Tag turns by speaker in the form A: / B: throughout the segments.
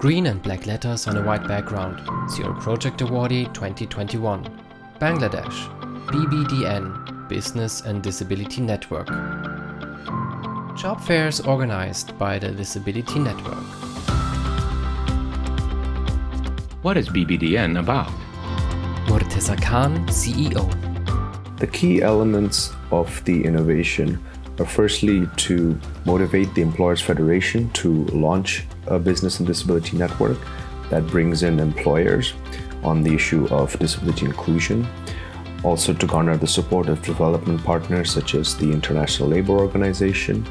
A: Green and black letters on a white background. Zero Project Awardee 2021. Bangladesh. BBDN Business and Disability Network. Job fairs organized by the Disability Network.
B: What is BBDN about?
A: Murteza Khan, CEO.
C: The key elements of the innovation are firstly to motivate the Employers Federation to launch a business and disability network that brings in employers on the issue of disability inclusion. Also to garner the support of development partners such as the International Labour Organization,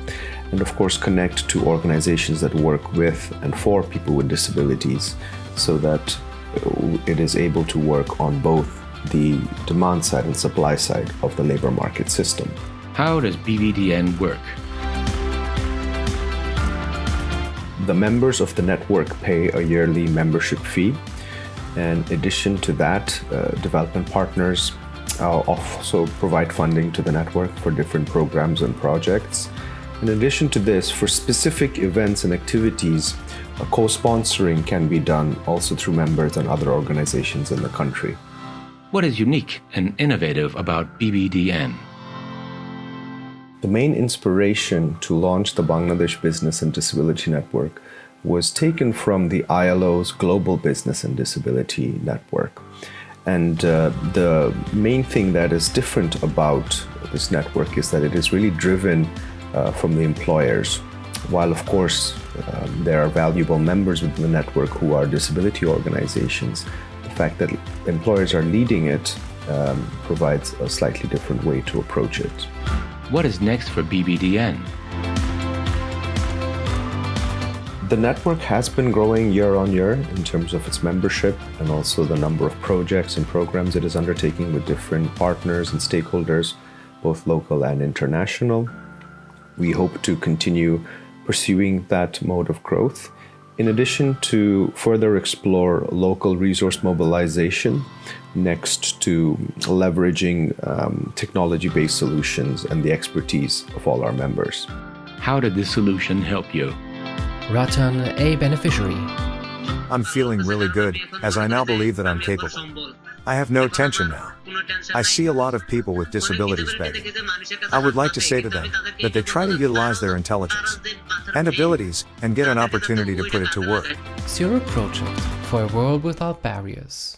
C: and of course connect to organizations that work with and for people with disabilities so that it is able to work on both the demand side and supply side of the labor market system.
B: How does BBDN work?
C: The members of the network pay a yearly membership fee. In addition to that, uh, development partners uh, also provide funding to the network for different programs and projects. In addition to this, for specific events and activities, co-sponsoring can be done also through members and other organizations in the country.
B: What is unique and innovative about BBDN?
C: The main inspiration to launch the Bangladesh Business and Disability Network was taken from the ILO's Global Business and Disability Network. And uh, the main thing that is different about this network is that it is really driven uh, from the employers. While, of course, um, there are valuable members within the network who are disability organizations, the fact that employers are leading it um, provides a slightly different way to approach it.
B: What is next for BBDN?
C: The network has been growing year on year in terms of its membership and also the number of projects and programs it is undertaking with different partners and stakeholders, both local and international. We hope to continue pursuing that mode of growth. In addition to further explore local resource mobilization next to leveraging um, technology-based solutions and the expertise of all our members.
B: How did this solution help you?
A: Ratan, a beneficiary.
D: I'm feeling really good, as I now believe that I'm capable. I have no tension now. I see a lot of people with disabilities begging. I would like to say to them that they try to utilize their intelligence and abilities and get an opportunity to put it to work.
A: Zero Project for a world without barriers.